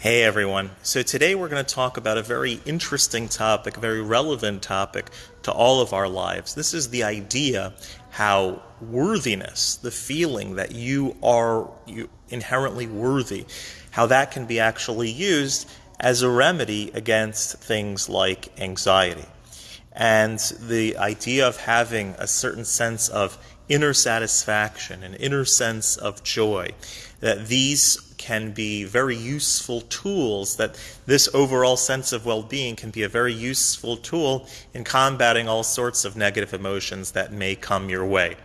Hey everyone. So today we're going to talk about a very interesting topic, a very relevant topic to all of our lives. This is the idea how worthiness, the feeling that you are inherently worthy, how that can be actually used as a remedy against things like anxiety. And the idea of having a certain sense of inner satisfaction, an inner sense of joy, that these can be very useful tools, that this overall sense of well being can be a very useful tool in combating all sorts of negative emotions that may come your way.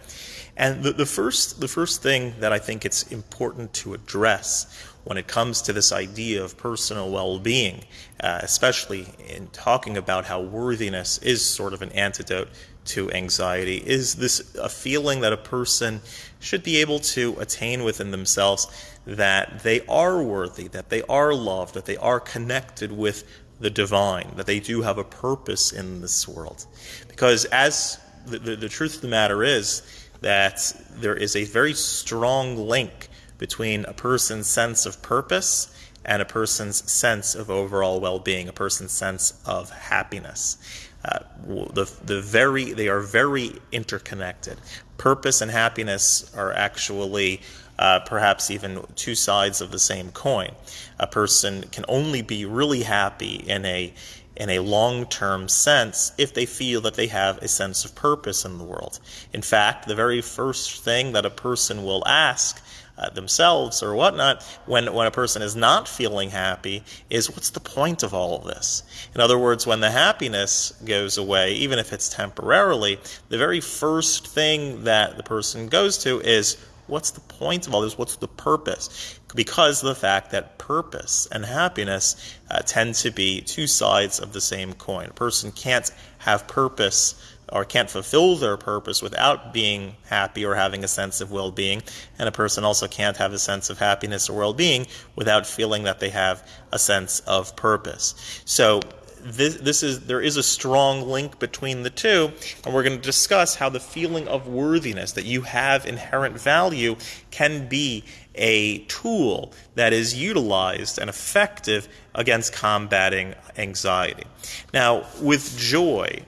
And the, the, first, the first thing that I think it's important to address when it comes to this idea of personal well being, uh, especially in talking about how worthiness is sort of an antidote to anxiety, is this a feeling that a person should be able to attain within themselves that they are worthy, that they are loved, that they are connected with the divine, that they do have a purpose in this world. Because as the, the, the truth of the matter is that there is a very strong link between a person's sense of purpose and a person's sense of overall well-being, a person's sense of happiness. Uh, the, the very, they are very interconnected. Purpose and happiness are actually uh, perhaps even two sides of the same coin. A person can only be really happy in a in a long-term sense if they feel that they have a sense of purpose in the world. In fact, the very first thing that a person will ask uh, themselves or whatnot when, when a person is not feeling happy is what's the point of all of this? In other words, when the happiness goes away, even if it's temporarily, the very first thing that the person goes to is what's the point of all this? What's the purpose? Because the fact that purpose and happiness uh, tend to be two sides of the same coin. A person can't have purpose or can't fulfill their purpose without being happy or having a sense of well being. And a person also can't have a sense of happiness or well being without feeling that they have a sense of purpose. So this, this is there is a strong link between the two, and we're going to discuss how the feeling of worthiness that you have inherent value can be a tool that is utilized and effective against combating anxiety. Now, with joy,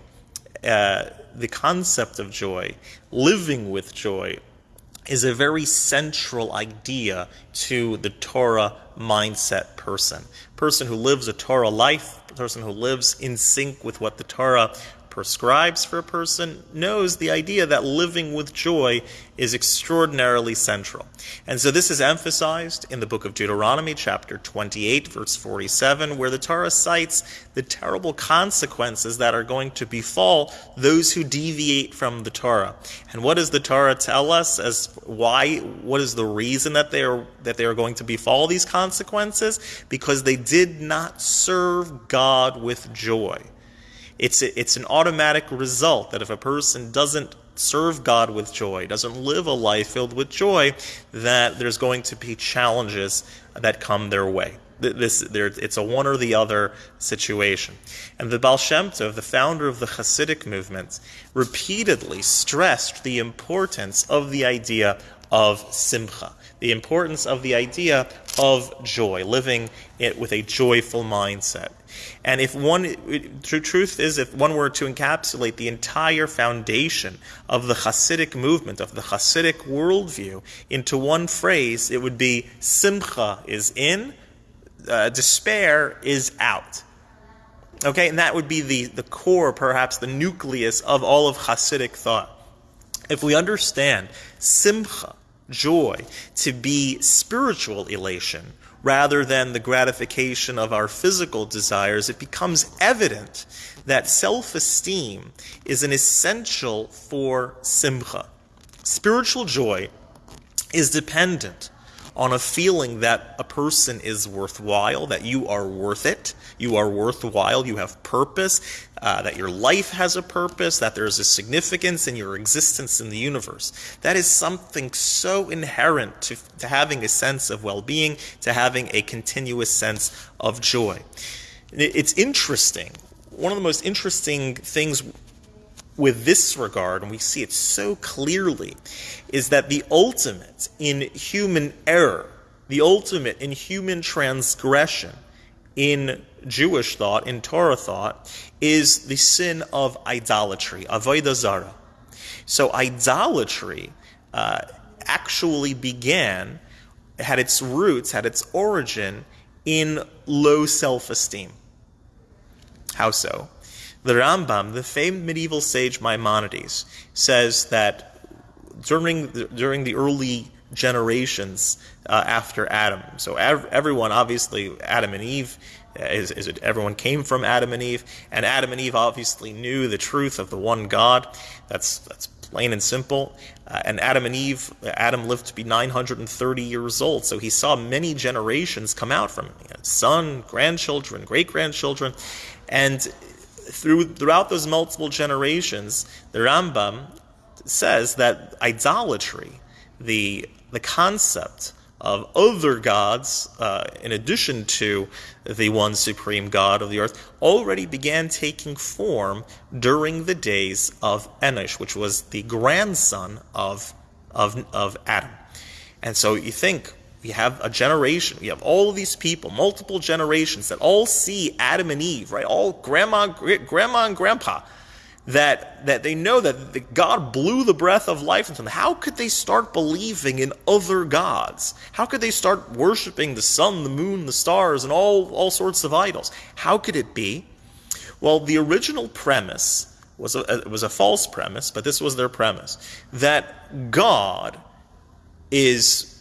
uh, the concept of joy, living with joy, is a very central idea to the Torah mindset person. Person who lives a Torah life, person who lives in sync with what the Torah prescribes for a person knows the idea that living with joy is extraordinarily central. And so this is emphasized in the book of Deuteronomy, chapter 28, verse 47, where the Torah cites the terrible consequences that are going to befall those who deviate from the Torah. And what does the Torah tell us as why, what is the reason that they are, that they are going to befall these consequences? Because they did not serve God with joy. It's, a, it's an automatic result that if a person doesn't serve God with joy, doesn't live a life filled with joy, that there's going to be challenges that come their way. This, there, it's a one or the other situation. And the Baal Shem Tov, the founder of the Hasidic movement, repeatedly stressed the importance of the idea of simcha, the importance of the idea of joy, living it with a joyful mindset. And if one, the truth is, if one were to encapsulate the entire foundation of the Hasidic movement, of the Hasidic worldview, into one phrase, it would be Simcha is in, uh, despair is out. Okay, and that would be the, the core, perhaps the nucleus of all of Hasidic thought. If we understand Simcha, joy, to be spiritual elation, rather than the gratification of our physical desires, it becomes evident that self esteem is an essential for simcha. Spiritual joy is dependent on a feeling that a person is worthwhile, that you are worth it, you are worthwhile, you have purpose, uh, that your life has a purpose, that there's a significance in your existence in the universe. That is something so inherent to, to having a sense of well being, to having a continuous sense of joy. It's interesting. One of the most interesting things with this regard, and we see it so clearly, is that the ultimate in human error the ultimate in human transgression in Jewish thought, in Torah thought, is the sin of idolatry, avodah zara. So idolatry uh, actually began, had its roots, had its origin in low self-esteem. How so? The Rambam, the famed medieval sage Maimonides, says that during the, during the early generations uh, after Adam. So ev- everyone, obviously, Adam and Eve, uh, is, is it, everyone came from Adam and Eve, and Adam and Eve obviously knew the truth of the one God. That's that's plain and simple. Uh, and Adam and Eve, Adam lived to be 930 years old, so he saw many generations come out from him, son, grandchildren, great grandchildren, and through throughout those multiple generations, the Rambam says that idolatry, the the concept of other gods, uh, in addition to the one supreme God of the earth, already began taking form during the days of Enosh, which was the grandson of, of, of Adam. And so you think, we have a generation, we have all these people, multiple generations that all see Adam and Eve, right? All grandma, grandma and grandpa that, that they know that God blew the breath of life into them. How could they start believing in other gods? How could they start worshiping the sun, the moon, the stars, and all, all sorts of idols? How could it be? Well, the original premise was a, was a false premise, but this was their premise that God is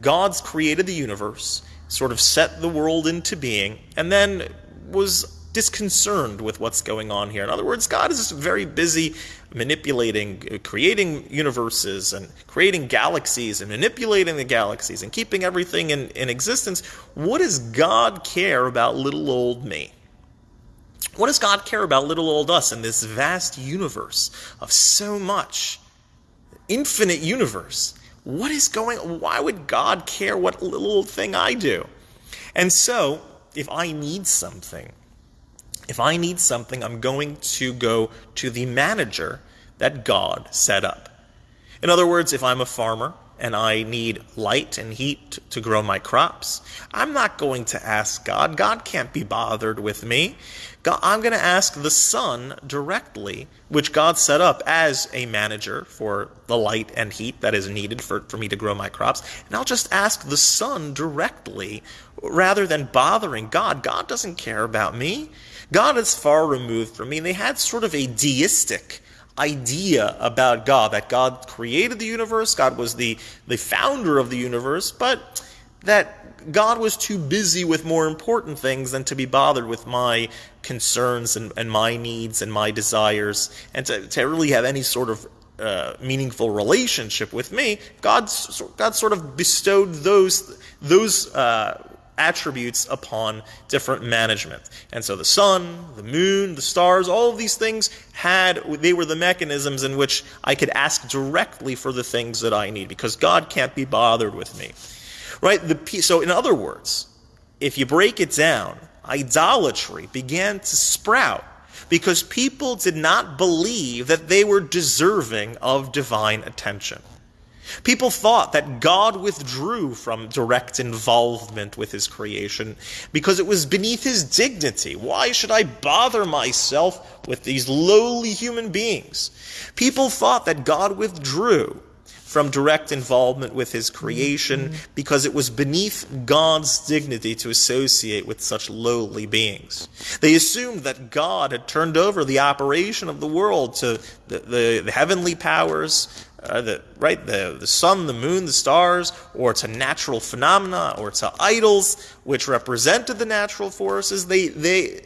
God's created the universe, sort of set the world into being, and then was disconcerted with what's going on here. In other words, God is very busy manipulating, uh, creating universes and creating galaxies and manipulating the galaxies and keeping everything in, in existence. What does God care about little old me? What does God care about little old us in this vast universe of so much, infinite universe? What is going Why would God care what little thing I do? And so, if I need something, if I need something, I'm going to go to the manager that God set up. In other words, if I'm a farmer and I need light and heat to grow my crops, I'm not going to ask God. God can't be bothered with me. God, I'm going to ask the sun directly, which God set up as a manager for the light and heat that is needed for, for me to grow my crops. And I'll just ask the sun directly rather than bothering God. God doesn't care about me. God is far removed from me. And they had sort of a deistic idea about God, that God created the universe, God was the, the founder of the universe, but that God was too busy with more important things than to be bothered with my concerns and, and my needs and my desires, and to, to really have any sort of uh, meaningful relationship with me. God, God sort of bestowed those, those uh, attributes upon different management. And so the sun, the moon, the stars, all of these things had, they were the mechanisms in which I could ask directly for the things that I need because God can't be bothered with me. Right? The, so in other words, if you break it down, idolatry began to sprout because people did not believe that they were deserving of divine attention. People thought that God withdrew from direct involvement with his creation because it was beneath his dignity. Why should I bother myself with these lowly human beings? People thought that God withdrew from direct involvement with his creation because it was beneath God's dignity to associate with such lowly beings. They assumed that God had turned over the operation of the world to the, the, the heavenly powers, uh, the, right, the, the sun, the moon, the stars, or to natural phenomena, or to idols, which represented the natural forces, they, they,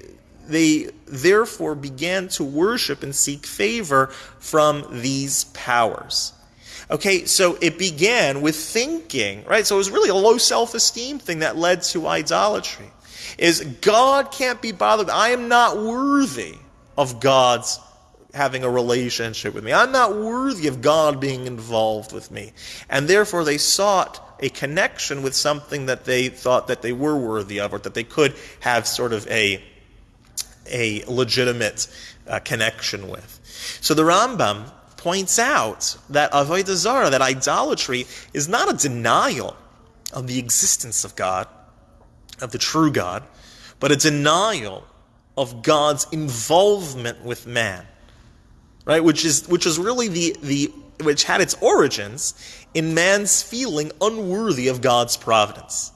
they therefore began to worship and seek favor from these powers. Okay, so it began with thinking, right? So it was really a low self esteem thing that led to idolatry. Is God can't be bothered. I am not worthy of God's having a relationship with me. I'm not worthy of God being involved with me. And therefore they sought a connection with something that they thought that they were worthy of or that they could have sort of a, a legitimate uh, connection with. So the Rambam points out that avodah zarah, that idolatry, is not a denial of the existence of God, of the true God, but a denial of God's involvement with man. Right? Which is which is really the the which had its origins in man's feeling unworthy of God's providence.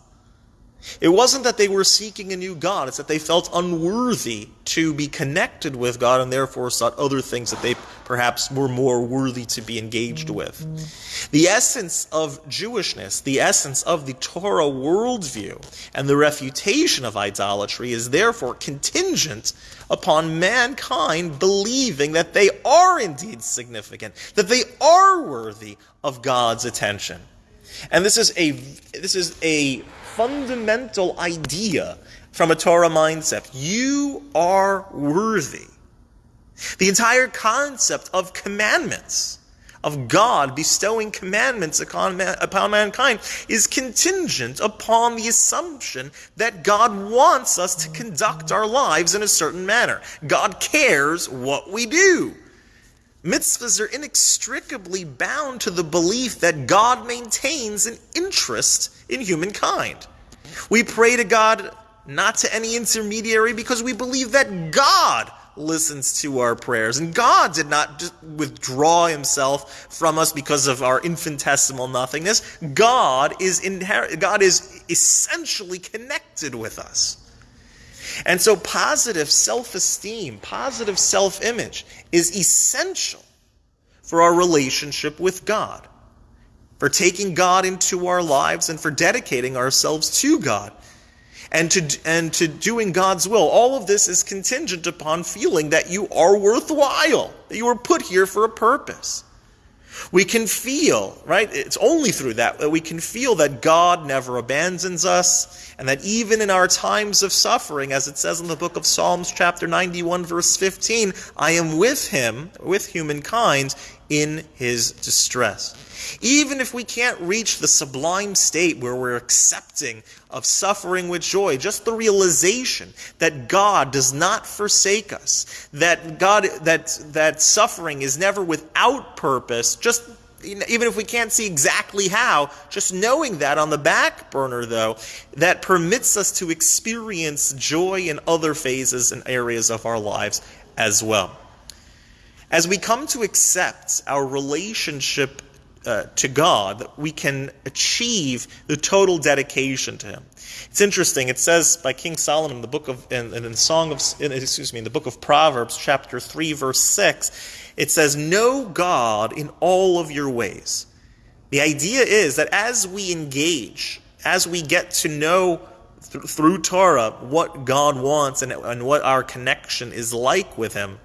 It wasn't that they were seeking a new God, it's that they felt unworthy to be connected with God and therefore sought other things that they perhaps were more worthy to be engaged with. The essence of Jewishness, the essence of the Torah worldview, and the refutation of idolatry is therefore contingent upon mankind believing that they are indeed significant, that they are worthy of God's attention. And this is a this is a fundamental idea from a Torah mindset. You are worthy. The entire concept of commandments, of God bestowing commandments upon, upon mankind, is contingent upon the assumption that God wants us to conduct our lives in a certain manner. God cares what we do. Mitzvahs are inextricably bound to the belief that God maintains an interest in humankind. We pray to God not to any intermediary because we believe that God listens to our prayers. And God did not withdraw himself from us because of our infinitesimal nothingness. God is inher- God is essentially connected with us. And so, positive self esteem, positive self image is essential for our relationship with God, for taking God into our lives, and for dedicating ourselves to God. And to, and to doing God's will. All of this is contingent upon feeling that you are worthwhile, that you were put here for a purpose. We can feel, right? It's only through that that we can feel that God never abandons us, and that even in our times of suffering, as it says in the book of Psalms, chapter 91, verse 15, I am with him, with humankind, in his distress. Even if we can't reach the sublime state where we're accepting of suffering with joy, just the realization that God does not forsake us, that God that that suffering is never without purpose, just even if we can't see exactly how, just knowing that on the back burner, though, that permits us to experience joy in other phases and areas of our lives as well. As we come to accept our relationship uh, to God, we can achieve the total dedication to Him. It's interesting. It says by King Solomon in the book of in, in the Song of in, excuse me in the book of Proverbs, chapter three, verse six. It says, "Know God in all of your ways." The idea is that as we engage, as we get to know th- through Torah what God wants and, and what our connection is like with Him,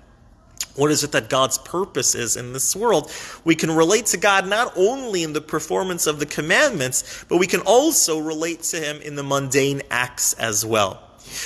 what is it that God's purpose is in this world? We can relate to God not only in the performance of the commandments, but we can also relate to Him in the mundane acts as well.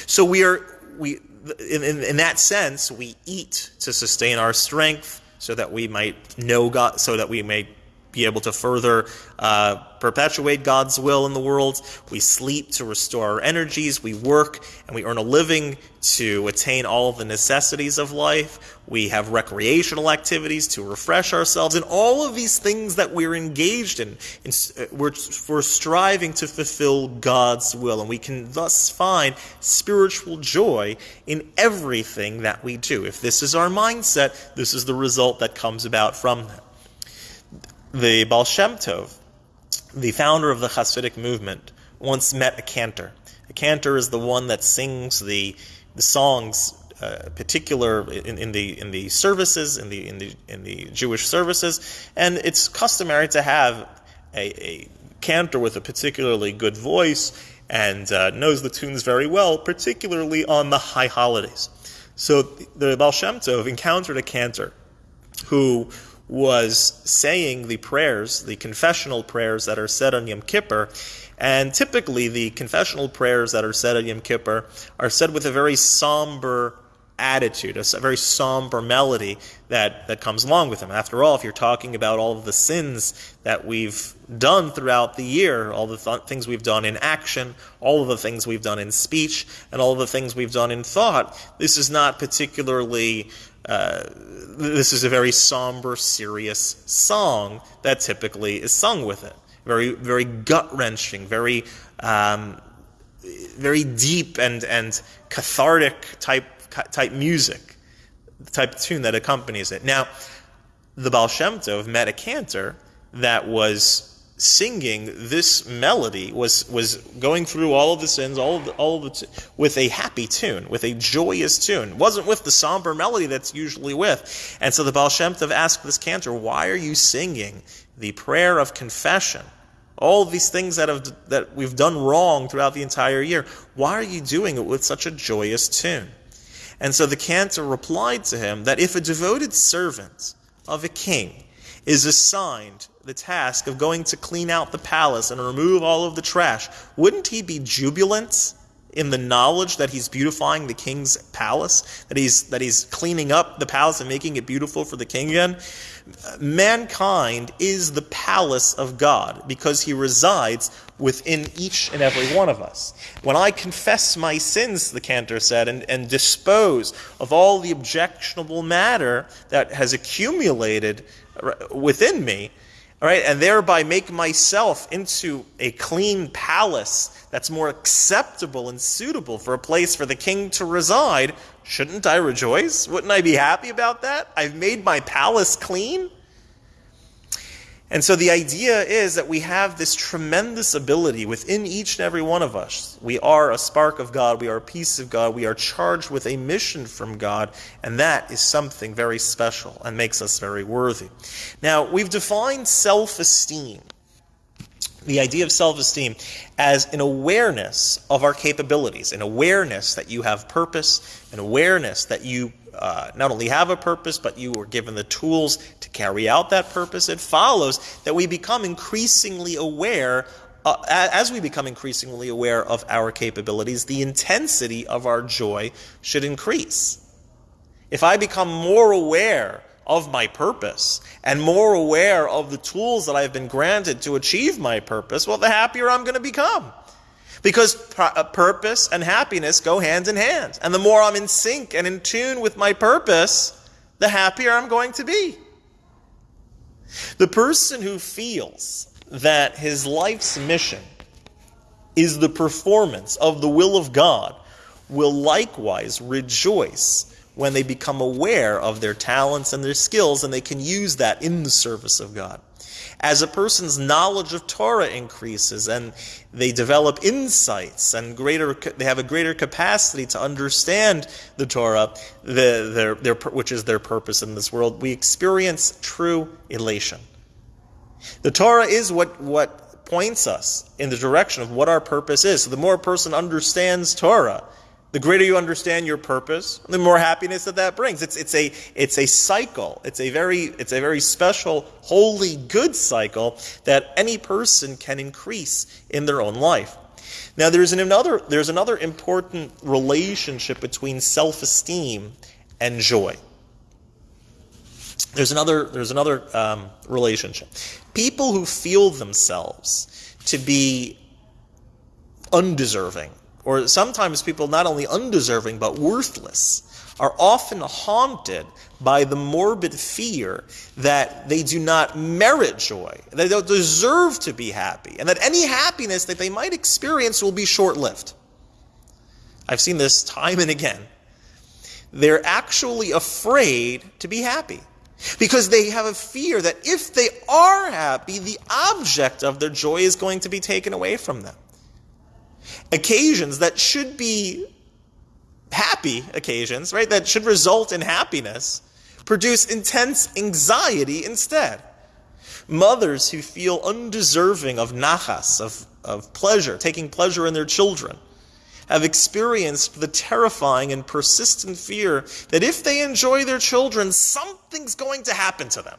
So we are, we, in, in, in that sense, we eat to sustain our strength so that we might know God, so that we may be able to further uh, perpetuate God's will in the world. We sleep to restore our energies. We work and we earn a living to attain all the necessities of life. We have recreational activities to refresh ourselves. And all of these things that we're engaged in, in uh, we're, we're striving to fulfill God's will. And we can thus find spiritual joy in everything that we do. If this is our mindset, this is the result that comes about from that the Baal Shem Tov, the founder of the Hasidic movement, once met a cantor. A cantor is the one that sings the the songs, uh, particular in, in, the in the services in the in the in the Jewish services, and it's customary to have a, a cantor with a particularly good voice and uh, knows the tunes very well, particularly on the high holidays. So the Baal Shem Tov encountered a cantor who was saying the prayers, the confessional prayers that are said on Yom Kippur. And typically, the confessional prayers that are said on Yom Kippur are said with a very somber attitude, a very somber melody that, that comes along with them. After all, if you're talking about all of the sins that we've done throughout the year, all the th- things we've done in action, all of the things we've done in speech, and all of the things we've done in thought, this is not particularly uh, this is a very somber, serious song that typically is sung with it. very, very gut wrenching, very, um, very deep and, and cathartic type, type music, the type of tune that accompanies it. Now, the Baal Shem Tov met a cantor that was singing this melody was was going through all of the sins, all of the, all of the with a happy tune, with a joyous tune. It wasn't with the somber melody that's usually with. And so the Baal Shem Tov asked this cantor, "Why are you singing the prayer of confession? All these things that have that we've done wrong throughout the entire year. Why are you doing it with such a joyous tune?" And so the cantor replied to him that if a devoted servant of a king is assigned the task of going to clean out the palace and remove all of the trash, wouldn't he be jubilant in the knowledge that he's beautifying the king's palace, that he's that he's cleaning up the palace and making it beautiful for the king again? Mankind is the palace of God because he resides within each and every one of us. When I confess my sins, the cantor said, and, and dispose of all the objectionable matter that has accumulated uh, within me, all right, and thereby make myself into a clean palace that's more acceptable and suitable for a place for the king to reside, shouldn't I rejoice? Wouldn't I be happy about that? I've made my palace clean. And so the idea is that we have this tremendous ability within each and every one of us. We are a spark of God, we are a piece of God, we are charged with a mission from God, and that is something very special and makes us very worthy. Now, we've defined self esteem, the idea of self esteem, as an awareness of our capabilities, an awareness that you have purpose, an awareness that you uh, not only have a purpose, but you were given the tools to carry out that purpose, it follows that we become increasingly aware. Uh, as we become increasingly aware of our capabilities, the intensity of our joy should increase. If I become more aware of my purpose and more aware of the tools that I've been granted to achieve my purpose, well, the happier I'm going to become. Because uh, purpose and happiness go hand in hand. And the more I'm in sync and in tune with my purpose, the happier I'm going to be. The person who feels that his life's mission is the performance of the will of God will likewise rejoice when they become aware of their talents and their skills and they can use that in the service of God. As a person's knowledge of Torah increases and they develop insights and greater, they have a greater capacity to understand the Torah, the, their, their, which is their purpose in this world, we experience true elation. The Torah is what, what points us in the direction of what our purpose is. So the more a person understands Torah, the greater you understand your purpose, the more happiness that that brings. It's, it's, a, it's a cycle. It's a, very, it's a very special, holy, good cycle that any person can increase in their own life. Now, there's, an, another, there's another important relationship between self esteem and joy. There's another, there's another um, relationship. People who feel themselves to be undeserving or sometimes people not only undeserving but worthless, are often haunted by the morbid fear that they do not merit joy, that they don't deserve to be happy, and that any happiness that they might experience will be short lived. I've seen this time and again. They're actually afraid to be happy because they have a fear that if they are happy, the object of their joy is going to be taken away from them occasions that should be happy occasions, right, that should result in happiness, produce intense anxiety instead. Mothers who feel undeserving of nachas, of, of pleasure, taking pleasure in their children, have experienced the terrifying and persistent fear that if they enjoy their children, something's going to happen to them.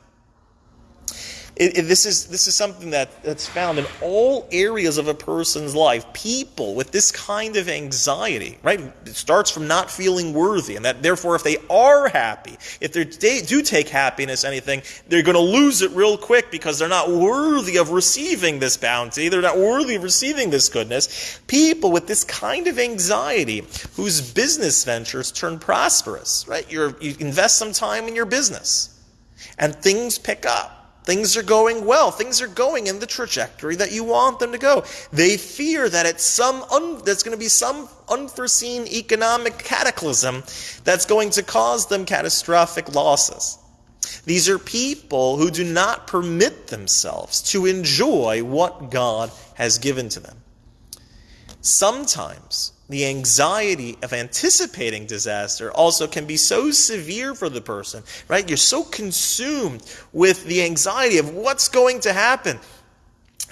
It, it, this, is, this is something that, that's found in all areas of a person's life. People with this kind of anxiety, right? It starts from not feeling worthy, and that therefore, if they are happy, if they do take happiness, anything, they're going to lose it real quick because they're not worthy of receiving this bounty. They're not worthy of receiving this goodness. People with this kind of anxiety, whose business ventures turn prosperous, right? You're, you invest some time in your business, and things pick up Things are going well. Things are going in the trajectory that you want them to go. They fear that it's some un- there's going to be some unforeseen economic cataclysm that's going to cause them catastrophic losses. These are people who do not permit themselves to enjoy what God has given to them. Sometimes the anxiety of anticipating disaster also can be so severe for the person, right? You're so consumed with the anxiety of what's going to happen.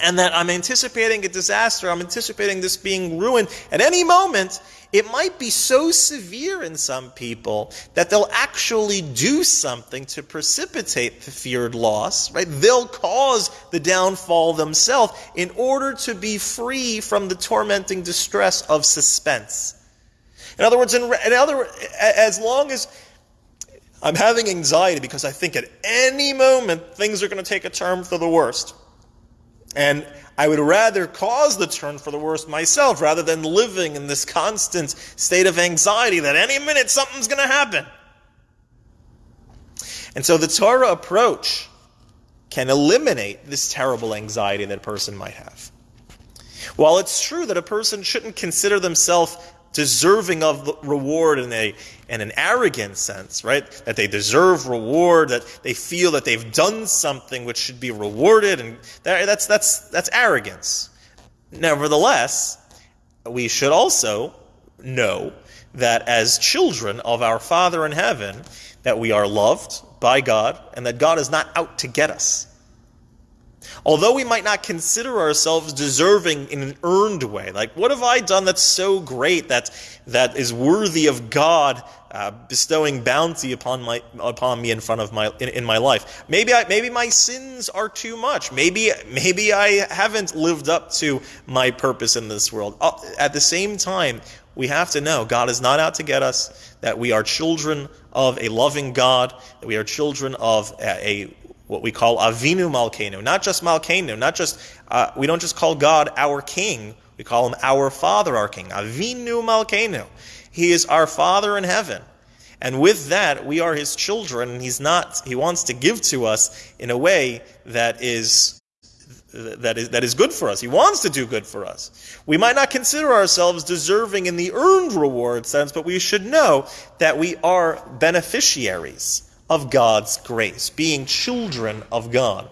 And that I'm anticipating a disaster, I'm anticipating this being ruined at any moment, it might be so severe in some people that they'll actually do something to precipitate the feared loss, right? They'll cause the downfall themselves in order to be free from the tormenting distress of suspense. In other words, in, in other, as long as I'm having anxiety because I think at any moment things are going to take a turn for the worst. And I would rather cause the turn for the worst myself rather than living in this constant state of anxiety that any minute something's going to happen. And so the Torah approach can eliminate this terrible anxiety that a person might have. While it's true that a person shouldn't consider themselves deserving of reward in a in an arrogant sense, right? That they deserve reward, that they feel that they've done something which should be rewarded, and that, that's that's that's arrogance. Nevertheless, we should also know that as children of our Father in heaven, that we are loved by God, and that God is not out to get us. Although we might not consider ourselves deserving in an earned way, like what have I done that's so great that that is worthy of God uh, bestowing bounty upon my upon me in front of my in, in my life? Maybe I, maybe my sins are too much. Maybe maybe I haven't lived up to my purpose in this world. Uh, at the same time, we have to know God is not out to get us. That we are children of a loving God. That we are children of a, a what we call Avinu Malkeinu, not just Malkeinu, not just uh, we don't just call God our King, we call him our Father, our King. Avinu Malkeinu, He is our Father in heaven, and with that we are His children. And He's not. He wants to give to us in a way that is that is, that is good for us. He wants to do good for us. We might not consider ourselves deserving in the earned reward sense, but we should know that we are beneficiaries of God's grace, being children of God.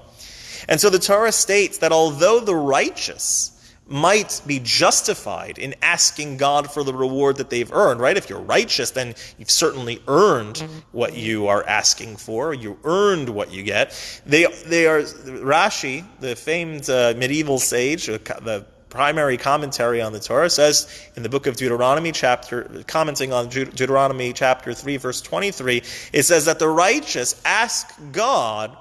And so the Torah states that although the righteous might be justified in asking God for the reward that they've earned, right? If you're righteous, then you've certainly earned what you are asking for. You earned what you get. They, they are, Rashi, the famed uh, medieval sage, the primary commentary on the Torah says in the book of Deuteronomy, chapter commenting on Deuteronomy chapter three, verse twenty-three, it says that the righteous ask God.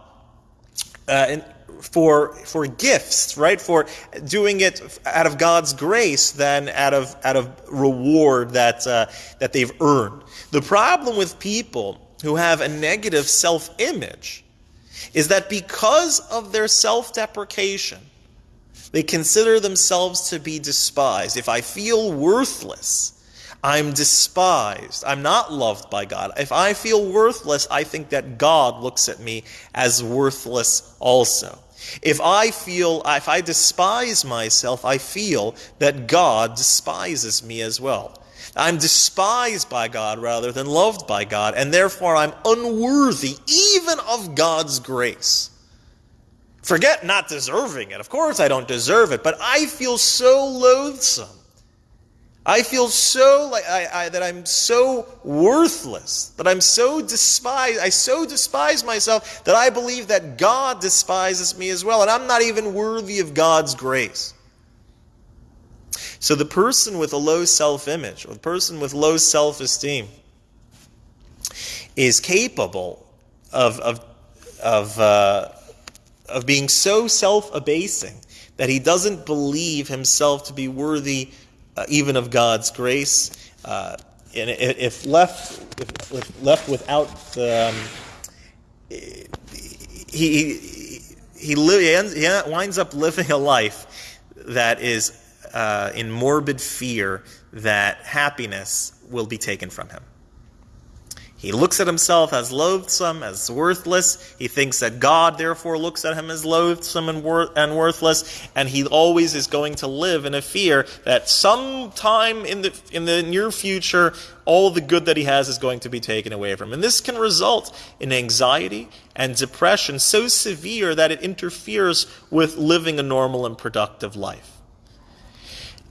Uh, for for gifts, right? For doing it out of God's grace than out of out of reward that uh, that they've earned. The problem with people who have a negative self-image is that because of their self-deprecation, they consider themselves to be despised. If I feel worthless, I'm despised. I'm not loved by God. If I feel worthless, I think that God looks at me as worthless also. If I feel, if I despise myself, I feel that God despises me as well. I'm despised by God rather than loved by God, and therefore I'm unworthy even of God's grace. Forget not deserving it. Of course, I don't deserve it, but I feel so loathsome. I feel so like I, I, that I'm so worthless, that I'm so despised. I so despise myself that I believe that God despises me as well, and I'm not even worthy of God's grace. So the person with a low self-image, or the person with low self-esteem, is capable of of of uh, of being so self abasing that he doesn't believe himself to be worthy uh, even of God's grace. Uh, and if left, if, if left without, um, he, he, he, he winds up living a life that is uh, in morbid fear that happiness will be taken from him. He looks at himself as loathsome, as worthless. He thinks that God, therefore, looks at him as loathsome and, wor- and worthless. And he always is going to live in a fear that sometime in the, in the near future, all the good that he has is going to be taken away from him. And this can result in anxiety and depression so severe that it interferes with living a normal and productive life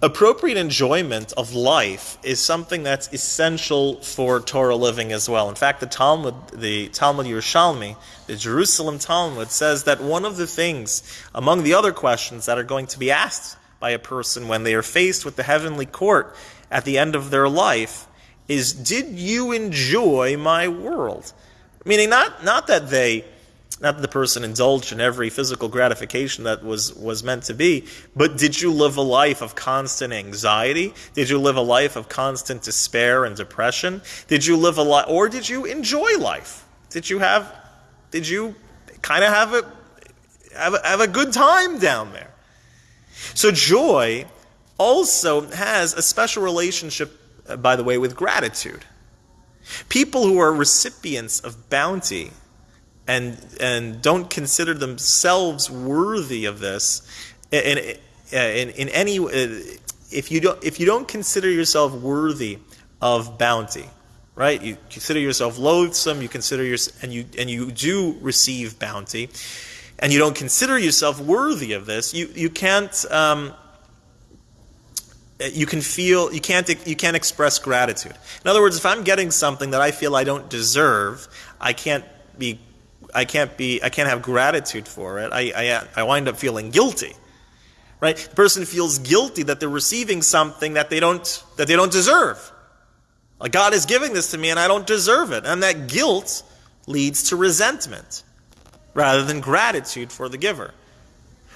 appropriate enjoyment of life is something that's essential for Torah living as well. In fact, the Talmud, the Talmud Yerushalmi, the Jerusalem Talmud says that one of the things, among the other questions that are going to be asked by a person when they are faced with the heavenly court at the end of their life, is, did you enjoy my world? Meaning not, not that they not that the person indulged in every physical gratification that was, was meant to be, but did you live a life of constant anxiety? Did you live a life of constant despair and depression? Did you live a life, or did you enjoy life? Did you have, did you kind of have a, have a, have a good time down there? So joy also has a special relationship, uh, by the way, with gratitude. People who are recipients of bounty and and don't consider themselves worthy of this in in, in any if you don't if you don't consider yourself worthy of bounty right? You consider yourself loathsome you consider your and you and you do receive bounty and you don't consider yourself worthy of this you you can't um, you can feel you can't you can't express gratitude. In other words if i'm getting something that i feel i don't deserve i can't be I can't be, I can't have gratitude for it. I, I, I wind up feeling guilty. Right? The person feels guilty that they're receiving something that they don't, that they don't deserve. Like God is giving this to me and I don't deserve it. And that guilt leads to resentment rather than gratitude for the giver.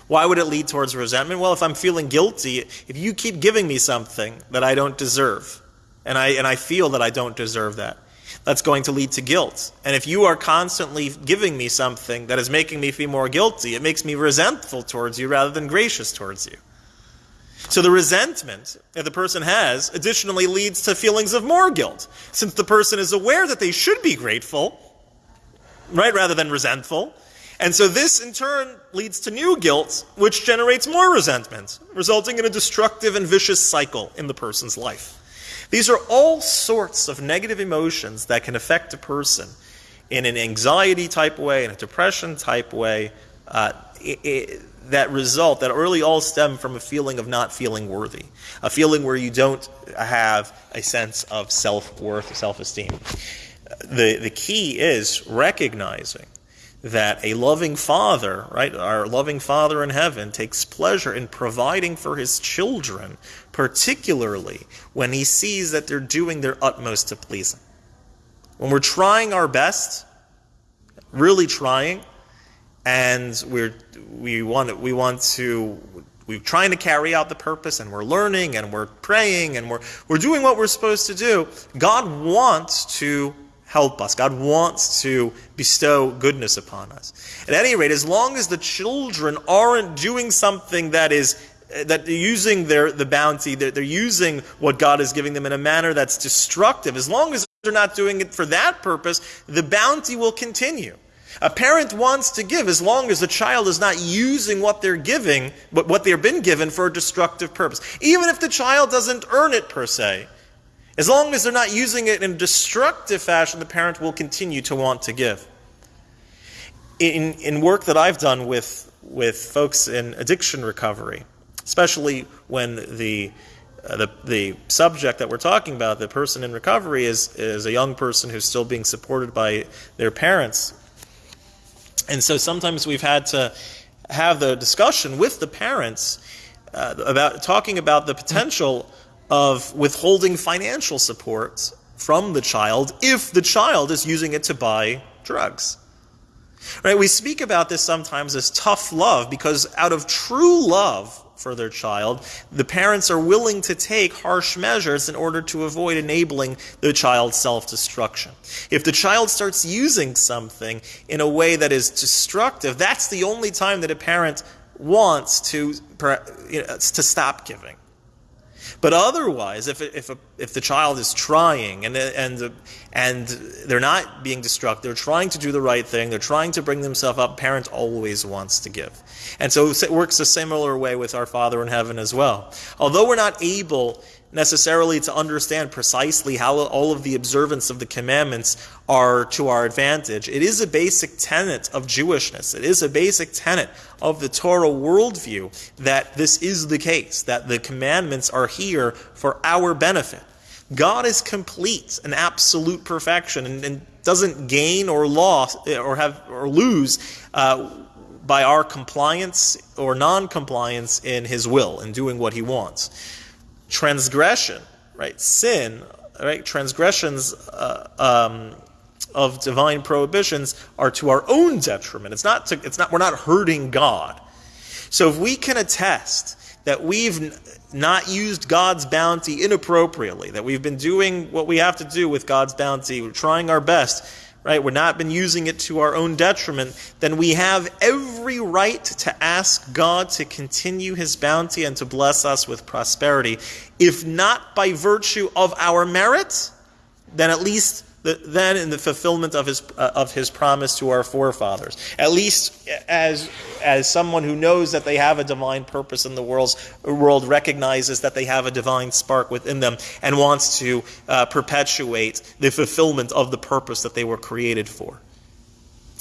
Why would it lead towards resentment? Well, if I'm feeling guilty, if you keep giving me something that I don't deserve, and I, and I feel that I don't deserve that, that's going to lead to guilt. And if you are constantly giving me something that is making me feel more guilty, it makes me resentful towards you rather than gracious towards you. So the resentment that the person has additionally leads to feelings of more guilt, since the person is aware that they should be grateful, right, rather than resentful. And so this in turn leads to new guilt, which generates more resentment, resulting in a destructive and vicious cycle in the person's life. These are all sorts of negative emotions that can affect a person in an anxiety type way, in a depression type way, uh, it, it, that result, that really all stem from a feeling of not feeling worthy, a feeling where you don't have a sense of self worth, self esteem. The, the key is recognizing that a loving father, right, our loving father in heaven takes pleasure in providing for his children, particularly when he sees that they're doing their utmost to please him. When we're trying our best, really trying, and we're we want we want to we're trying to carry out the purpose and we're learning and we're praying and we're we're doing what we're supposed to do, God wants to help us. God wants to bestow goodness upon us. At any rate, as long as the children aren't doing something that is uh, that they're using their the bounty, they're, they're using what God is giving them in a manner that's destructive. As long as they're not doing it for that purpose, the bounty will continue. A parent wants to give as long as the child is not using what they're giving, but what they've been given for a destructive purpose. Even if the child doesn't earn it per se. As long as they're not using it in a destructive fashion, the parent will continue to want to give. In, in work that I've done with, with folks in addiction recovery, especially when the, uh, the, the subject that we're talking about, the person in recovery, is, is a young person who's still being supported by their parents. And so sometimes we've had to have the discussion with the parents uh, about talking about the potential of withholding financial support from the child if the child is using it to buy drugs. Right? We speak about this sometimes as tough love because out of true love for their child, the parents are willing to take harsh measures in order to avoid enabling the child's self-destruction. If the child starts using something in a way that is destructive, that's the only time that a parent wants to, you know, to stop giving. But otherwise, if, if, a, if the child is trying and, and, and they're not being destructive, they're trying to do the right thing, they're trying to bring themselves up, parent always wants to give. And so it works a similar way with our Father in heaven as well. Although we're not able necessarily to understand precisely how all of the observance of the commandments are to our advantage. It is a basic tenet of Jewishness. It is a basic tenet of the Torah worldview that this is the case, that the commandments are here for our benefit. God is complete and absolute perfection and, and doesn't gain or loss or have or lose uh, by our compliance or non-compliance in his will in doing what he wants transgression, right? Sin, right? Transgressions uh, um, of divine prohibitions are to our own detriment. It's not. To, it's not. We're not hurting God. So if we can attest that we've not used God's bounty inappropriately, that we've been doing what we have to do with God's bounty, we're trying our best right, we're not been using it to our own detriment, then we have every right to ask God to continue his bounty and to bless us with prosperity. If not by virtue of our merit, then at least then in the fulfillment of his uh, of his promise to our forefathers. At least as as someone who knows that they have a divine purpose in the world's, world recognizes that they have a divine spark within them and wants to uh, perpetuate the fulfillment of the purpose that they were created for.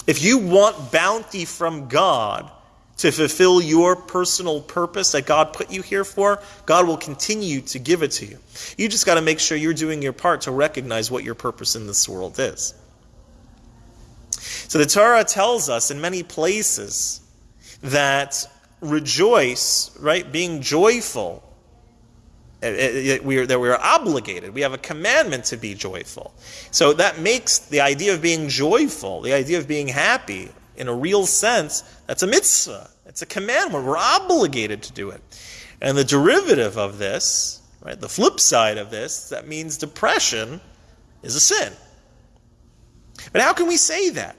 If you want bounty from God, to fulfill your personal purpose that God put you here for, God will continue to give it to you. You just got to make sure you're doing your part to recognize what your purpose in this world is. So the Torah tells us in many places that rejoice, right, being joyful, eh, eh, eh, that we are obligated. We have a commandment to be joyful. So that makes the idea of being joyful, the idea of being happy, in a real sense, that's a mitzvah. It's a commandment. We're obligated to do it. And the derivative of this, right, the flip side of this, that means depression is a sin. But how can we say that?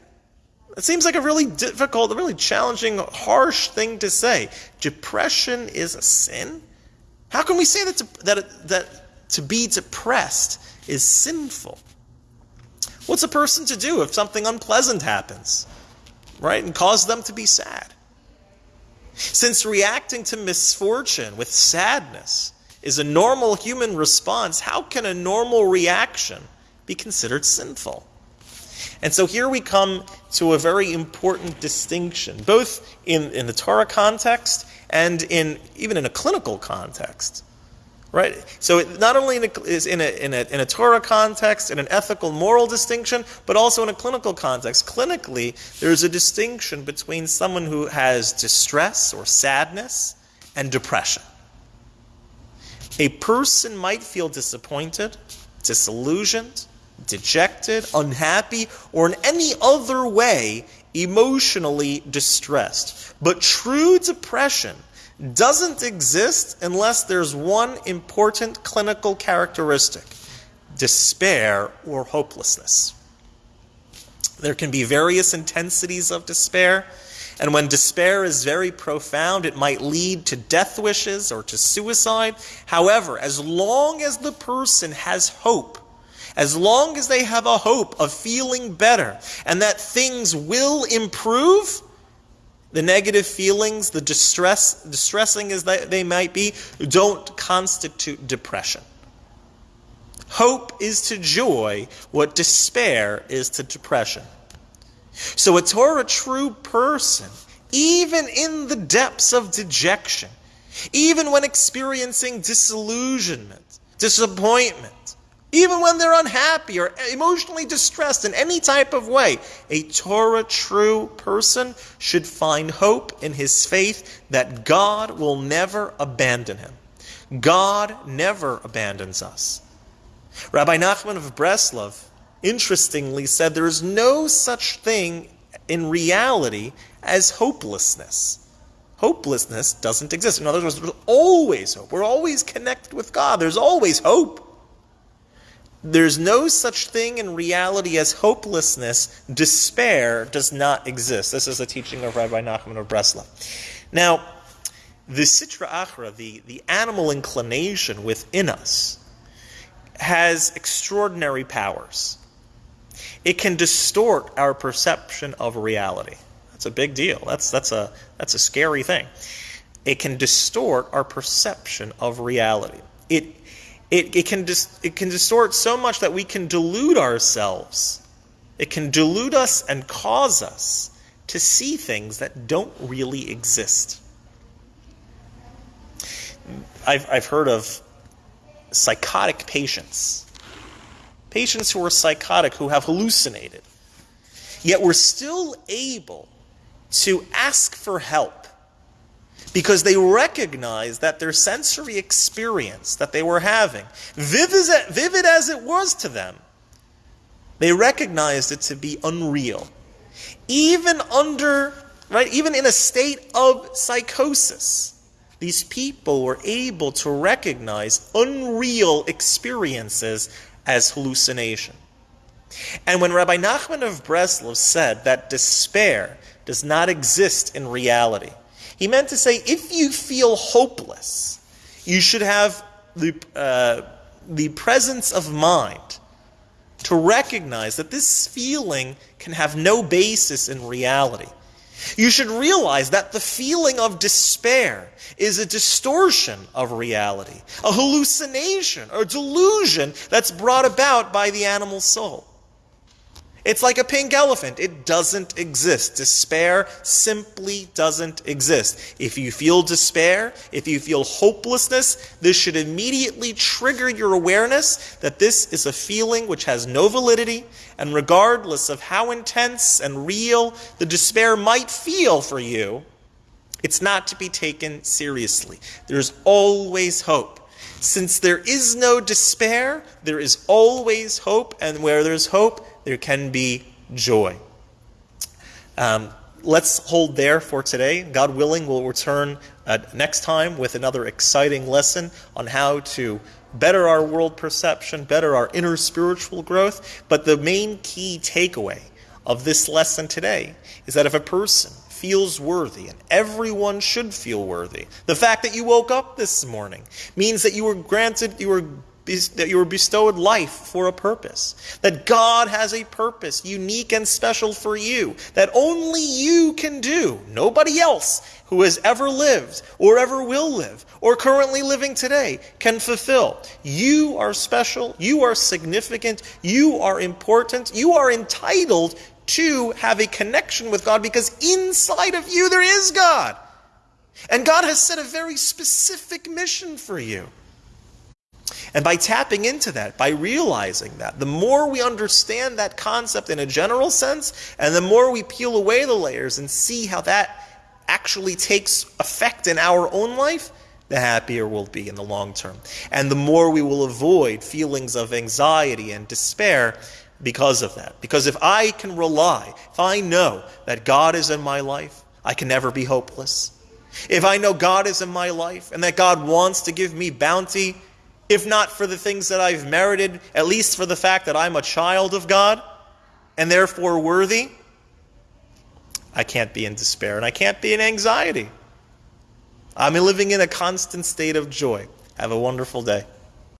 It seems like a really difficult, a really challenging, harsh thing to say. Depression is a sin? How can we say that to, that, that to be depressed is sinful? What's a person to do if something unpleasant happens? Right? And cause them to be sad. Since reacting to misfortune with sadness is a normal human response, how can a normal reaction be considered sinful? And so here we come to a very important distinction, both in, in the Torah context and in even in a clinical context. Right? So it not only is in a, in, a, in a Torah context, in an ethical, moral distinction, but also in a clinical context. Clinically, there's a distinction between someone who has distress or sadness and depression. A person might feel disappointed, disillusioned, dejected, unhappy, or in any other way emotionally distressed. But true depression doesn't exist unless there's one important clinical characteristic despair or hopelessness. There can be various intensities of despair, and when despair is very profound, it might lead to death wishes or to suicide. However, as long as the person has hope, as long as they have a hope of feeling better and that things will improve, the negative feelings, the distress, distressing as they, might be, don't constitute depression. Hope is to joy what despair is to depression. So a Torah true person, even in the depths of dejection, even when experiencing disillusionment, disappointment, even when they're unhappy or emotionally distressed in any type of way, a Torah true person should find hope in his faith that God will never abandon him. God never abandons us. Rabbi Nachman of Breslov interestingly said there is no such thing in reality as hopelessness. Hopelessness doesn't exist. In other words, there's always hope. We're always connected with God. There's always hope. There's no such thing in reality as hopelessness. Despair does not exist. This is a teaching of Rabbi Nachman of Breslov. Now, the Sitra Achra, the, the animal inclination within us, has extraordinary powers. It can distort our perception of reality. That's a big deal. That's, that's, a, that's a scary thing. It can distort our perception of reality. It, it, it, can dis, it can distort so much that we can delude ourselves. It can delude us and cause us to see things that don't really exist. I've, I've heard of psychotic patients, patients who are psychotic, who have hallucinated, yet were still able to ask for help because they recognized that their sensory experience that they were having, vivid, as it was to them, they recognized it to be unreal. Even under, right, even in a state of psychosis, these people were able to recognize unreal experiences as hallucination. And when Rabbi Nachman of Breslov said that despair does not exist in reality, he meant to say if you feel hopeless, you should have the, uh, the presence of mind to recognize that this feeling can have no basis in reality. You should realize that the feeling of despair is a distortion of reality, a hallucination or delusion that's brought about by the animal soul. It's like a pink elephant. It doesn't exist. Despair simply doesn't exist. If you feel despair, if you feel hopelessness, this should immediately trigger your awareness that this is a feeling which has no validity, and regardless of how intense and real the despair might feel for you, it's not to be taken seriously. There's always hope. Since there is no despair, there is always hope, and where there's hope, there can be joy. Um, let's hold there for today. God willing, we'll return uh, next time with another exciting lesson on how to better our world perception, better our inner spiritual growth. But the main key takeaway of this lesson today is that if a person feels worthy, and everyone should feel worthy, the fact that you woke up this morning means that you were granted, you were that you were bestowed life for a purpose. That God has a purpose, unique and special for you, that only you can do. Nobody else who has ever lived, or ever will live, or currently living today can fulfill. You are special, you are significant, you are important, you are entitled to have a connection with God because inside of you there is God. And God has set a very specific mission for you. And by tapping into that, by realizing that, the more we understand that concept in a general sense, and the more we peel away the layers and see how that actually takes effect in our own life, the happier we'll be in the long term. And the more we will avoid feelings of anxiety and despair because of that. Because if I can rely, if I know that God is in my life, I can never be hopeless. If I know God is in my life and that God wants to give me bounty, if not for the things that I've merited, at least for the fact that I'm a child of God and therefore worthy, I can't be in despair and I can't be in anxiety. I'm living in a constant state of joy. Have a wonderful day.